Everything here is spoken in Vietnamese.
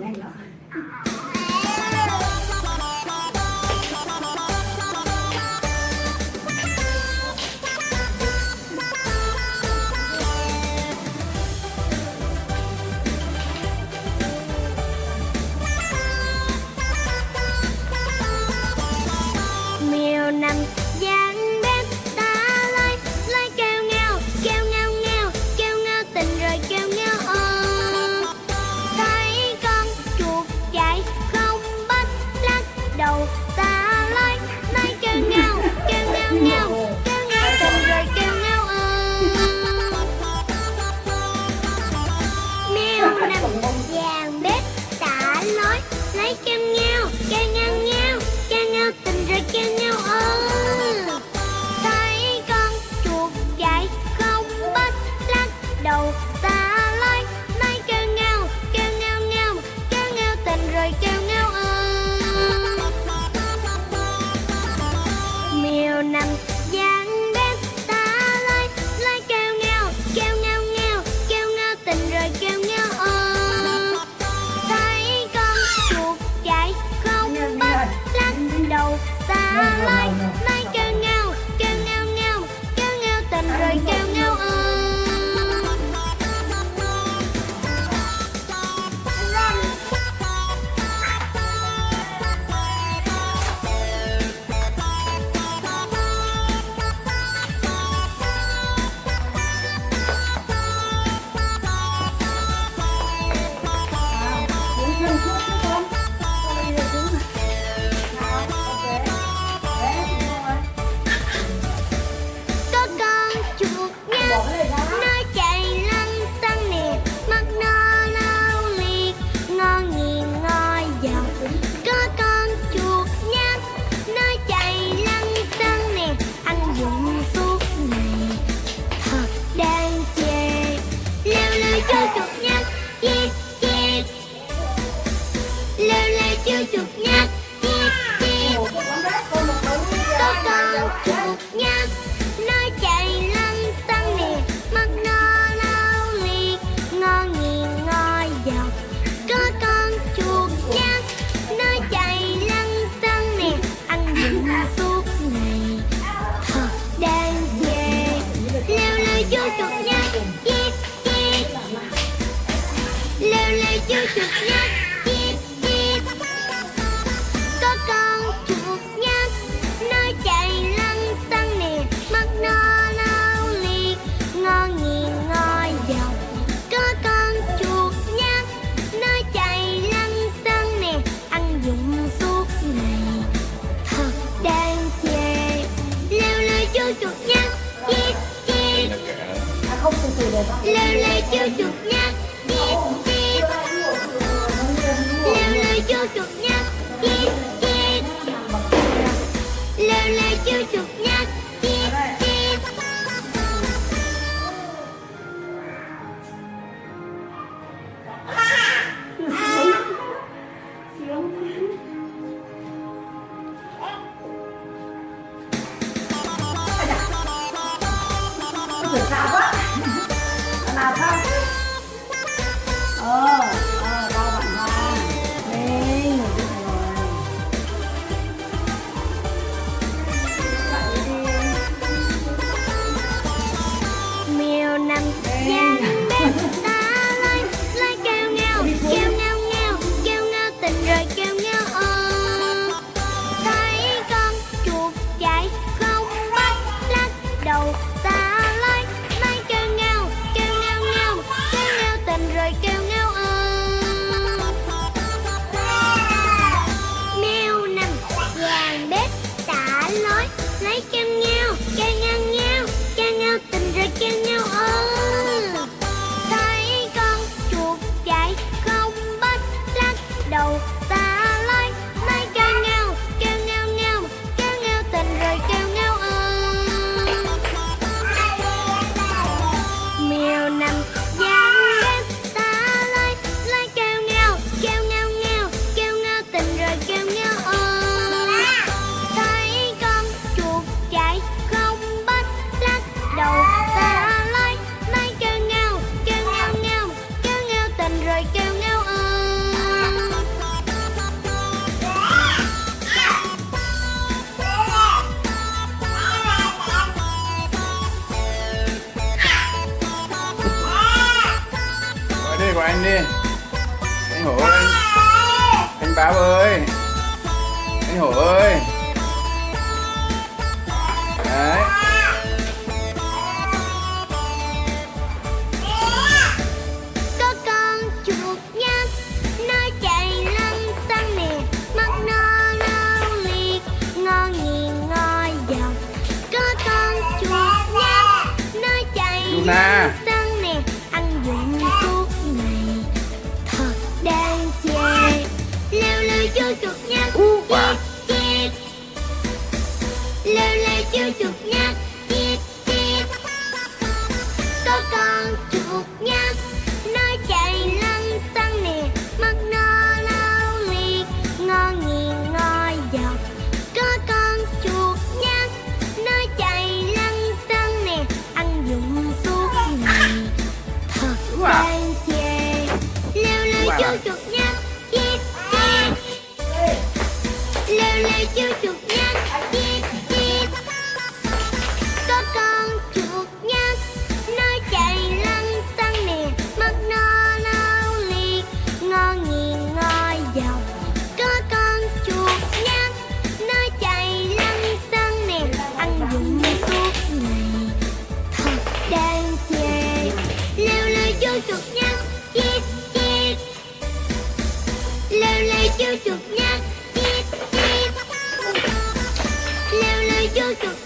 来了 I like lêu vô chuột nha chip chip lêu lêu vô chuột nha chip chip có con chuột nha nó chạy lăn tăng nè mắt nó nao liệt ngon nghiền ngon chuột nha không từ từ được không? Lê lê chưa chuột nha ơi anh hổ ơi. 就念 chú chuột nhăn chít chít. Lêu lêu chú chuột nhăn chít chít. Lêu lêu chú chuột